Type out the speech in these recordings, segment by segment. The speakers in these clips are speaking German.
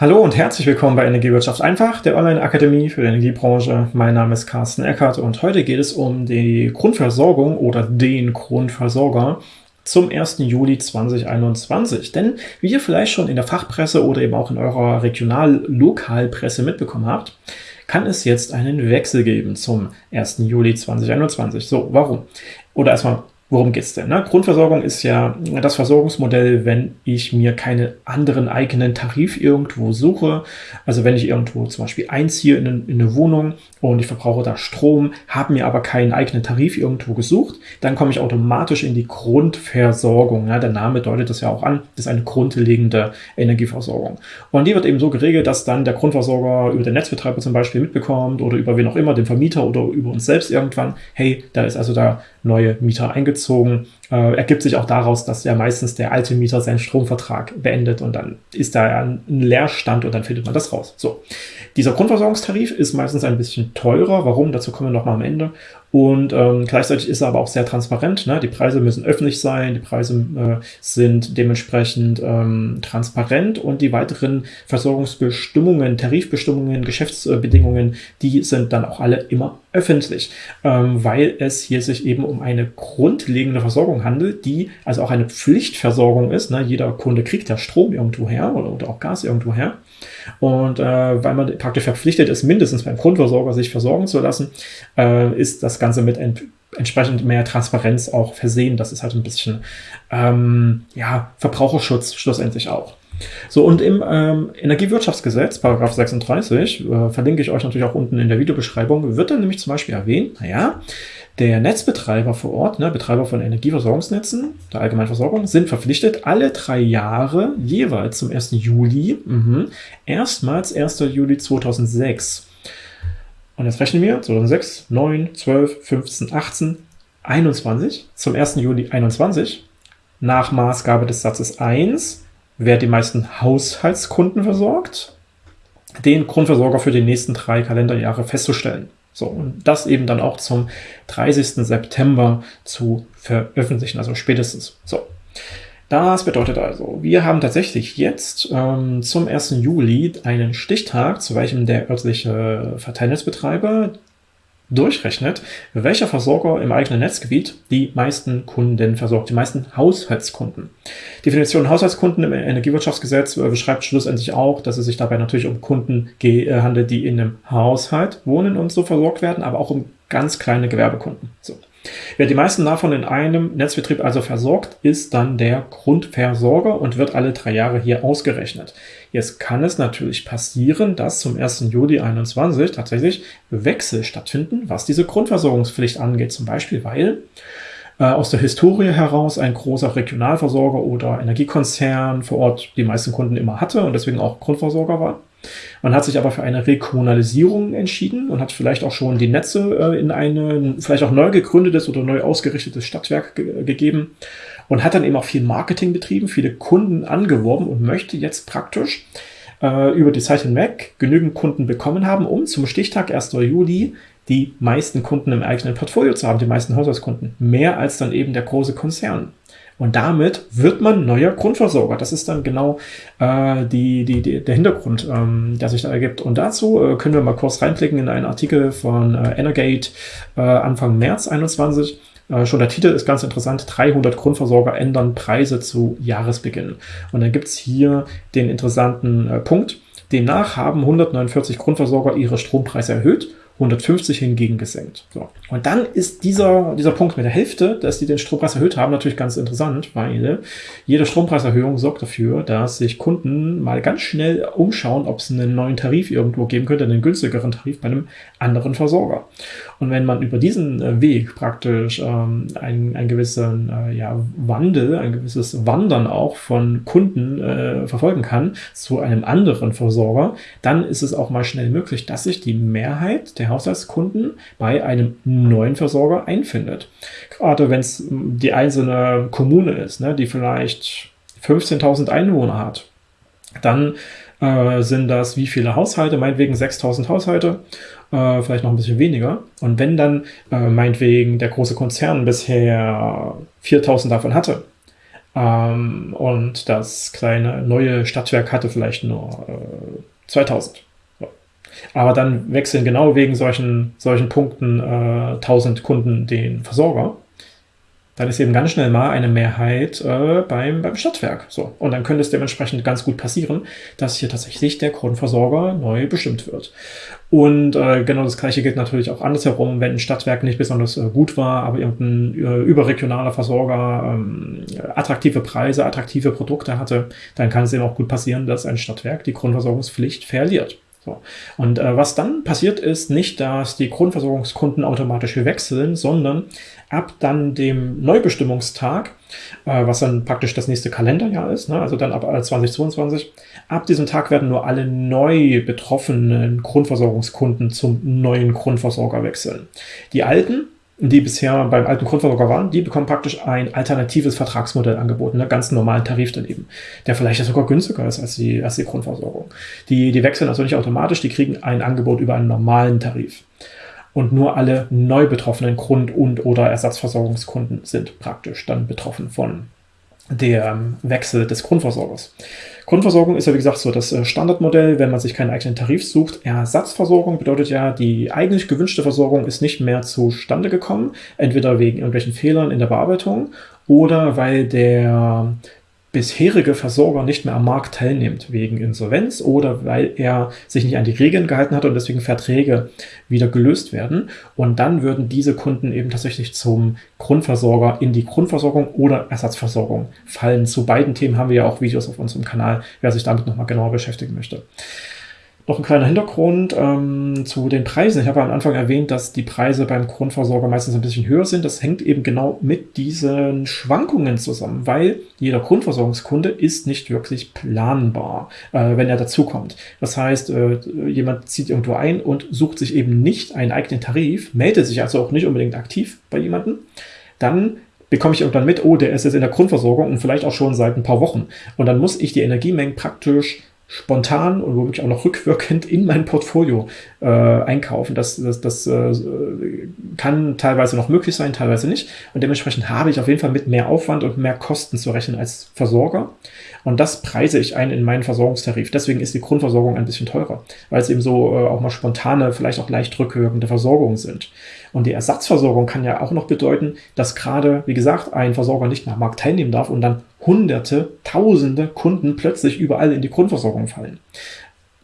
Hallo und herzlich willkommen bei Energiewirtschaft einfach, der Online-Akademie für die Energiebranche. Mein Name ist Carsten Eckert und heute geht es um die Grundversorgung oder den Grundversorger zum 1. Juli 2021. Denn wie ihr vielleicht schon in der Fachpresse oder eben auch in eurer Regional-Lokalpresse mitbekommen habt, kann es jetzt einen Wechsel geben zum 1. Juli 2021. So, warum? Oder erstmal, Worum geht's denn? Ne? Grundversorgung ist ja das Versorgungsmodell, wenn ich mir keine anderen eigenen Tarif irgendwo suche. Also wenn ich irgendwo zum Beispiel einziehe in in eine Wohnung und ich verbrauche da Strom, habe mir aber keinen eigenen Tarif irgendwo gesucht, dann komme ich automatisch in die Grundversorgung. Ja, der Name deutet das ja auch an. Das ist eine grundlegende Energieversorgung. Und die wird eben so geregelt, dass dann der Grundversorger über den Netzbetreiber zum Beispiel mitbekommt oder über wen auch immer, den Vermieter oder über uns selbst irgendwann, hey, da ist also der neue Mieter eingezogen einbezogen äh, ergibt sich auch daraus, dass ja meistens der alte Mieter seinen Stromvertrag beendet und dann ist da ein Leerstand und dann findet man das raus. So, dieser Grundversorgungstarif ist meistens ein bisschen teurer. Warum? Dazu kommen wir nochmal am Ende. Und ähm, gleichzeitig ist er aber auch sehr transparent. Ne? Die Preise müssen öffentlich sein, die Preise äh, sind dementsprechend ähm, transparent und die weiteren Versorgungsbestimmungen, Tarifbestimmungen, Geschäftsbedingungen, die sind dann auch alle immer öffentlich, ähm, weil es hier sich eben um eine grundlegende Versorgung handelt, die also auch eine Pflichtversorgung ist. Ne? Jeder Kunde kriegt ja Strom irgendwo her oder, oder auch Gas irgendwo her. Und äh, weil man praktisch verpflichtet ist, mindestens beim Grundversorger sich versorgen zu lassen, äh, ist das Ganze mit ent entsprechend mehr Transparenz auch versehen. Das ist halt ein bisschen ähm, ja, Verbraucherschutz schlussendlich auch. So, und im ähm, Energiewirtschaftsgesetz, Paragraph 36, äh, verlinke ich euch natürlich auch unten in der Videobeschreibung, wird dann nämlich zum Beispiel erwähnt, naja, der Netzbetreiber vor Ort, ne, Betreiber von Energieversorgungsnetzen, der Allgemeinversorgung, sind verpflichtet, alle drei Jahre jeweils zum 1. Juli, mh, erstmals 1. Juli 2006. Und jetzt rechnen wir 2006, 9, 12, 15, 18, 21 zum 1. Juli 21 nach Maßgabe des Satzes 1 wer die meisten Haushaltskunden versorgt, den Grundversorger für die nächsten drei Kalenderjahre festzustellen. So, und das eben dann auch zum 30. September zu veröffentlichen, also spätestens. So. Das bedeutet also, wir haben tatsächlich jetzt ähm, zum 1. Juli einen Stichtag, zu welchem der örtliche Verteilnetzbetreiber durchrechnet, welcher Versorger im eigenen Netzgebiet die meisten Kunden versorgt, die meisten Haushaltskunden. Definition Haushaltskunden im Energiewirtschaftsgesetz äh, beschreibt schlussendlich auch, dass es sich dabei natürlich um Kunden äh, handelt, die in einem Haushalt wohnen und so versorgt werden, aber auch um ganz kleine Gewerbekunden. So. Wer die meisten davon in einem Netzbetrieb also versorgt, ist dann der Grundversorger und wird alle drei Jahre hier ausgerechnet. Jetzt kann es natürlich passieren, dass zum 1. Juli 2021 tatsächlich Wechsel stattfinden, was diese Grundversorgungspflicht angeht. Zum Beispiel, weil äh, aus der Historie heraus ein großer Regionalversorger oder Energiekonzern vor Ort die meisten Kunden immer hatte und deswegen auch Grundversorger war. Man hat sich aber für eine Rekommunalisierung entschieden und hat vielleicht auch schon die Netze äh, in ein vielleicht auch neu gegründetes oder neu ausgerichtetes Stadtwerk ge gegeben und hat dann eben auch viel Marketing betrieben, viele Kunden angeworben und möchte jetzt praktisch äh, über die Zeit hinweg genügend Kunden bekommen haben, um zum Stichtag 1. Juli die meisten Kunden im eigenen Portfolio zu haben, die meisten Haushaltskunden. Mehr als dann eben der große Konzern. Und damit wird man neuer Grundversorger. Das ist dann genau äh, die, die, die, der Hintergrund, ähm, der sich da ergibt. Und dazu äh, können wir mal kurz reinblicken in einen Artikel von äh, Energate äh, Anfang März 21. Äh, schon der Titel ist ganz interessant. 300 Grundversorger ändern Preise zu Jahresbeginn. Und dann gibt's hier den interessanten äh, Punkt. Demnach haben 149 Grundversorger ihre Strompreise erhöht 150 hingegen gesenkt. So. Und dann ist dieser, dieser Punkt mit der Hälfte, dass die den Strompreis erhöht haben, natürlich ganz interessant, weil jede Strompreiserhöhung sorgt dafür, dass sich Kunden mal ganz schnell umschauen, ob es einen neuen Tarif irgendwo geben könnte, einen günstigeren Tarif bei einem anderen Versorger. Und wenn man über diesen äh, Weg praktisch ähm, einen, einen gewissen äh, ja, Wandel, ein gewisses Wandern auch von Kunden äh, verfolgen kann zu einem anderen Versorger, dann ist es auch mal schnell möglich, dass sich die Mehrheit der Haushaltskunden bei einem neuen Versorger einfindet. Gerade wenn es die einzelne Kommune ist, ne, die vielleicht 15.000 Einwohner hat, dann äh, sind das wie viele Haushalte, meinetwegen 6.000 Haushalte, äh, vielleicht noch ein bisschen weniger. Und wenn dann äh, meinetwegen der große Konzern bisher 4.000 davon hatte, ähm, und das kleine neue Stadtwerk hatte vielleicht nur äh, 2000. Aber dann wechseln genau wegen solchen, solchen Punkten äh, 1000 Kunden den Versorger dann ist eben ganz schnell mal eine Mehrheit äh, beim, beim Stadtwerk. So. Und dann könnte es dementsprechend ganz gut passieren, dass hier tatsächlich der Grundversorger neu bestimmt wird. Und äh, genau das gleiche gilt natürlich auch andersherum, wenn ein Stadtwerk nicht besonders äh, gut war, aber irgendein äh, überregionaler Versorger ähm, attraktive Preise, attraktive Produkte hatte, dann kann es eben auch gut passieren, dass ein Stadtwerk die Grundversorgungspflicht verliert. So. Und äh, was dann passiert ist, nicht, dass die Grundversorgungskunden automatisch wechseln, sondern ab dann dem Neubestimmungstag, äh, was dann praktisch das nächste Kalenderjahr ist, ne, also dann ab 2022, ab diesem Tag werden nur alle neu betroffenen Grundversorgungskunden zum neuen Grundversorger wechseln. Die alten die bisher beim alten Grundversorger waren, die bekommen praktisch ein alternatives Vertragsmodell angeboten, einen ganz normalen Tarif daneben, der vielleicht sogar günstiger ist als die, als die Grundversorgung. Die, die wechseln also nicht automatisch, die kriegen ein Angebot über einen normalen Tarif. Und nur alle neu betroffenen Grund- und oder Ersatzversorgungskunden sind praktisch dann betroffen von der Wechsel des Grundversorgers. Grundversorgung ist ja, wie gesagt, so das äh, Standardmodell, wenn man sich keinen eigenen Tarif sucht. Ersatzversorgung bedeutet ja, die eigentlich gewünschte Versorgung ist nicht mehr zustande gekommen, entweder wegen irgendwelchen Fehlern in der Bearbeitung oder weil der bisherige Versorger nicht mehr am Markt teilnimmt, wegen Insolvenz oder weil er sich nicht an die Regeln gehalten hat und deswegen Verträge wieder gelöst werden. Und dann würden diese Kunden eben tatsächlich zum Grundversorger in die Grundversorgung oder Ersatzversorgung fallen. Zu beiden Themen haben wir ja auch Videos auf unserem Kanal, wer sich damit nochmal genauer beschäftigen möchte. Noch ein kleiner Hintergrund ähm, zu den Preisen. Ich habe am Anfang erwähnt, dass die Preise beim Grundversorger meistens ein bisschen höher sind. Das hängt eben genau mit diesen Schwankungen zusammen, weil jeder Grundversorgungskunde ist nicht wirklich planbar, äh, wenn er dazukommt. Das heißt, äh, jemand zieht irgendwo ein und sucht sich eben nicht einen eigenen Tarif, meldet sich also auch nicht unbedingt aktiv bei jemandem. Dann bekomme ich irgendwann mit, oh, der ist jetzt in der Grundversorgung und vielleicht auch schon seit ein paar Wochen. Und dann muss ich die Energiemengen praktisch spontan und womöglich auch noch rückwirkend in mein Portfolio äh, einkaufen. Das, das, das äh, kann teilweise noch möglich sein, teilweise nicht. Und dementsprechend habe ich auf jeden Fall mit mehr Aufwand und mehr Kosten zu rechnen als Versorger. Und das preise ich ein in meinen Versorgungstarif. Deswegen ist die Grundversorgung ein bisschen teurer, weil es eben so äh, auch mal spontane, vielleicht auch leicht rückwirkende Versorgungen sind. Und die Ersatzversorgung kann ja auch noch bedeuten, dass gerade, wie gesagt, ein Versorger nicht am Markt teilnehmen darf und dann hunderte, tausende Kunden plötzlich überall in die Grundversorgung fallen.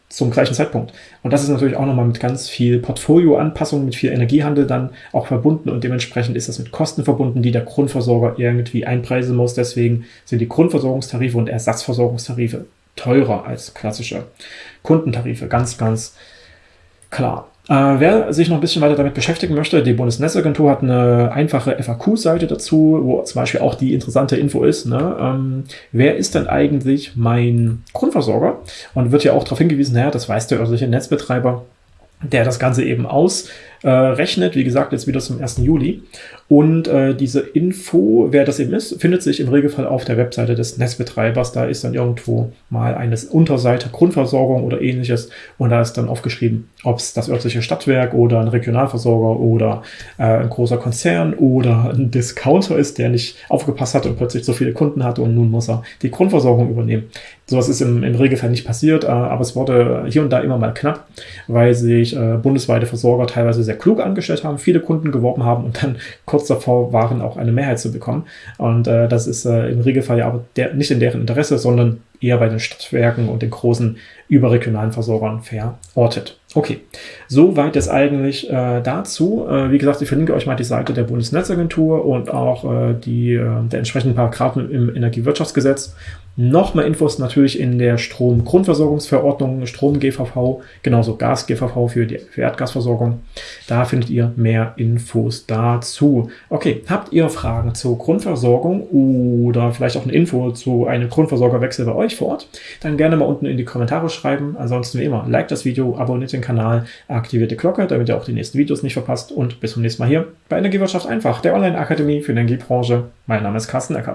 Zum gleichen Zeitpunkt. Und das ist natürlich auch nochmal mit ganz viel Portfolioanpassung, mit viel Energiehandel dann auch verbunden und dementsprechend ist das mit Kosten verbunden, die der Grundversorger irgendwie einpreisen muss. Deswegen sind die Grundversorgungstarife und Ersatzversorgungstarife teurer als klassische Kundentarife. Ganz, ganz klar. Äh, wer sich noch ein bisschen weiter damit beschäftigen möchte, die Bundesnetzagentur hat eine einfache FAQ-Seite dazu, wo zum Beispiel auch die interessante Info ist, ne? ähm, wer ist denn eigentlich mein Grundversorger? Und wird ja auch darauf hingewiesen, naja, das weiß der örtliche Netzbetreiber, der das Ganze eben ausrechnet, äh, wie gesagt, jetzt wieder zum 1. Juli. Und äh, diese Info, wer das eben ist, findet sich im Regelfall auf der Webseite des Netzbetreibers. Da ist dann irgendwo mal eine Unterseite Grundversorgung oder ähnliches und da ist dann aufgeschrieben, ob es das örtliche Stadtwerk oder ein Regionalversorger oder äh, ein großer Konzern oder ein Discounter ist, der nicht aufgepasst hat und plötzlich so viele Kunden hatte und nun muss er die Grundversorgung übernehmen. Sowas ist im, im Regelfall nicht passiert, äh, aber es wurde hier und da immer mal knapp, weil sich äh, bundesweite Versorger teilweise sehr klug angestellt haben, viele Kunden geworben haben und dann kurz davor waren, auch eine Mehrheit zu bekommen. Und äh, das ist äh, im Regelfall ja aber der, nicht in deren Interesse, sondern eher bei den Stadtwerken und den großen überregionalen Versorgern verortet. Okay, soweit es eigentlich äh, dazu. Äh, wie gesagt, ich verlinke euch mal die Seite der Bundesnetzagentur und auch äh, die äh, der entsprechenden Paragraphen im Energiewirtschaftsgesetz. Nochmal Infos natürlich in der Stromgrundversorgungsverordnung, Strom-GVV, genauso Gas-GVV für die Erdgasversorgung. Da findet ihr mehr Infos dazu. Okay, habt ihr Fragen zur Grundversorgung oder vielleicht auch eine Info zu einem Grundversorgerwechsel bei euch vor Ort? Dann gerne mal unten in die Kommentare schreiben. Ansonsten wie immer, like das Video, abonniert den Kanal, aktiviert die Glocke, damit ihr auch die nächsten Videos nicht verpasst und bis zum nächsten Mal hier bei Energiewirtschaft einfach, der Online-Akademie für die Energiebranche. Mein Name ist Carsten Eckert.